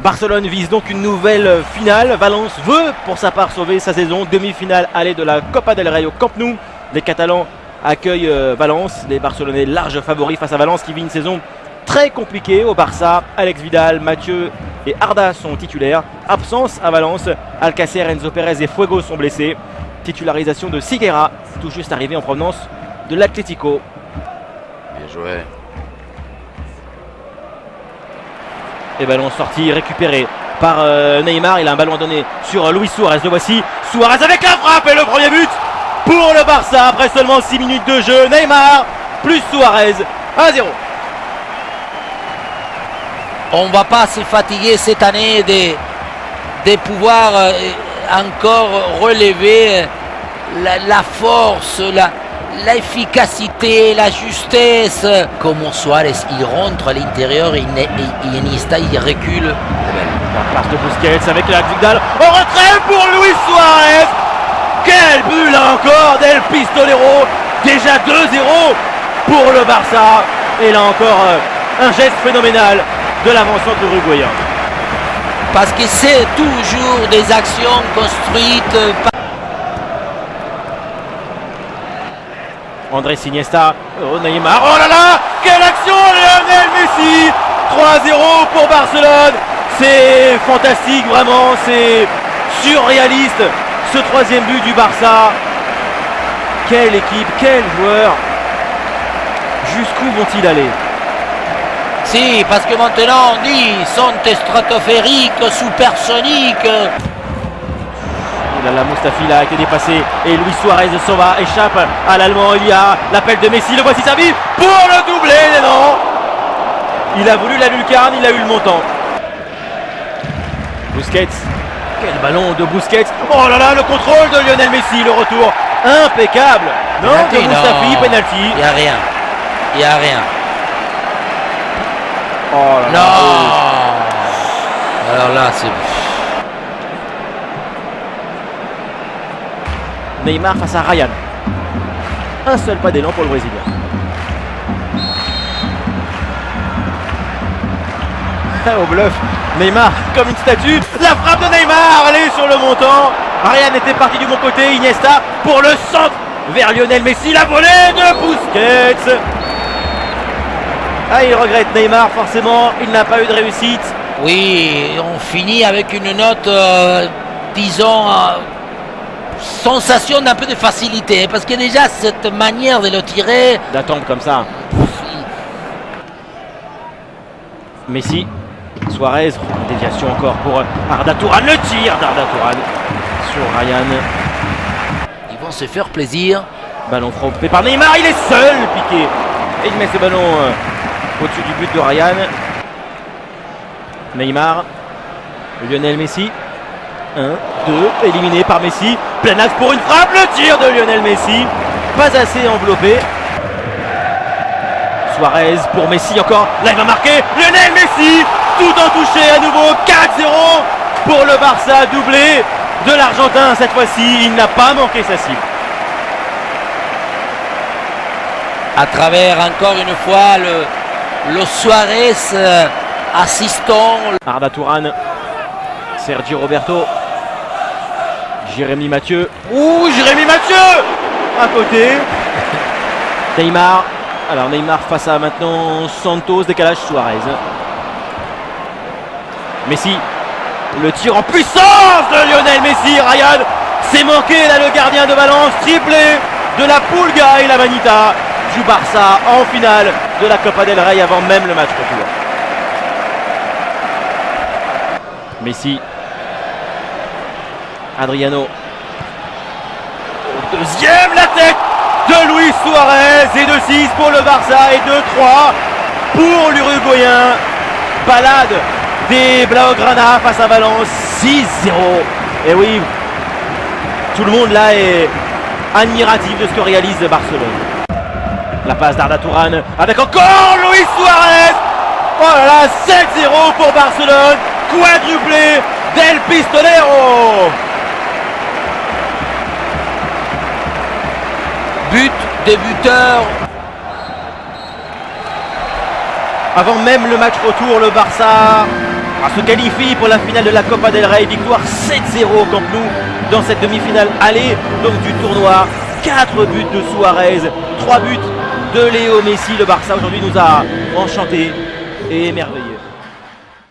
Barcelone vise donc une nouvelle finale. Valence veut pour sa part sauver sa saison. Demi-finale aller de la Copa del Rey au Camp Nou. Les Catalans accueillent euh, Valence. Les Barcelonais larges favoris face à Valence qui vit une saison très compliquée au Barça. Alex Vidal, Mathieu et Arda sont titulaires. Absence à Valence. Alcacer, Enzo Perez et Fuego sont blessés. Titularisation de Siguera, tout juste arrivé en provenance de l'Atlético. Bien joué. Et ballon sorti, récupéré par euh, Neymar. Il a un ballon à donner sur euh, Luis Suarez. Le voici. Suarez avec la frappe et le premier but pour le Barça après seulement 6 minutes de jeu. Neymar plus Suarez 1-0. On va pas se fatiguer cette année de, de pouvoir euh, encore relever la, la force, la, l'efficacité, la justesse. Comme Suarez, il rentre à l'intérieur et, et Iniesta, il recule. La passe de Busquets avec la Vidal. Au retrait pour Luis Suarez. Quel but là encore d'El Pistolero. Déjà 2-0 pour le Barça. Et là encore, euh, un geste phénoménal de l'avant-centre uruguayen. Parce que c'est toujours des actions construites par André Iniesta, oh Neymar, oh là là Quelle action Lionel Messi 3-0 pour Barcelone C'est fantastique vraiment, c'est surréaliste ce troisième but du Barça. Quelle équipe, quel joueur Jusqu'où vont-ils aller? Si, parce que maintenant on dit sont stratosphériques, supersoniques. La Mustafi a été dépassé et Luis Suarez s'en va, échappe à l'Allemand. Il y a l'appel de Messi, le voici servi pour le doubler, non Il a voulu la lucarne, il a eu le montant. Busquets, quel ballon de Busquets Oh là là, le contrôle de Lionel Messi, le retour impeccable Non, Penalty, de Mustafi, penalty. Il n'y a rien. Il n'y a rien. Oh là là. Non Alors là, c'est... Neymar face à Ryan. Un seul pas d'élan pour le Brésilien. Au bluff, Neymar comme une statue. La frappe de Neymar, est sur le montant. Ryan était parti du bon côté. Iniesta pour le centre vers Lionel Messi. La volée de Busquets. Ah, il regrette Neymar, forcément. Il n'a pas eu de réussite. Oui, on finit avec une note, euh, disons, euh, sensation d'un peu de facilité. Parce que déjà, cette manière de le tirer... D'attendre comme ça. Messi, Suarez, déviation encore pour Arda Touran. Le tir d'Arda Touran sur Ryan. Ils vont se faire plaisir. Ballon frappé par Neymar, il est seul, piqué. Et il met ce ballon euh, au-dessus du but de Ryan. Neymar, Lionel Messi. 1, 2, éliminé par Messi. Plein axe pour une frappe, le tir de Lionel Messi. Pas assez enveloppé. Suarez pour Messi encore. Là il va marquer. Lionel Messi, tout en touché à nouveau. 4-0 pour le Barça, doublé de l'Argentin cette fois-ci. Il n'a pas manqué sa cible. À travers encore une fois le, le Suarez euh, assistant. Arda Sergio Roberto, Jérémy Mathieu. Ouh, Jérémy Mathieu À côté. Neymar. Alors Neymar face à maintenant Santos, décalage Suarez. Messi. Le tir en puissance de Lionel Messi. Ryan s'est manqué là le gardien de Valence. Triplé de la Pulga et la Manita. Du Barça en finale de la Copa del Rey avant même le match retour. Messi. Adriano. Deuxième la tête de Luis Suarez et de 6 pour le Barça et de 3 pour l'Uruguayen. Balade des Blaugrana face à Valence 6-0. Et oui, tout le monde là est admiratif de ce que réalise Barcelone. La passe d'Arda Touran avec encore Luis Suarez. Oh là là, 7-0 pour Barcelone. Quadruplé del Pistolero. But des buteurs. Avant même le match retour, le Barça se qualifie pour la finale de la Copa del Rey. Victoire 7-0 au Camp Nou dans cette demi-finale aller donc du tournoi. 4 buts de Suarez, 3 buts de Léo Messi. Le Barça aujourd'hui nous a enchanté et émerveillé.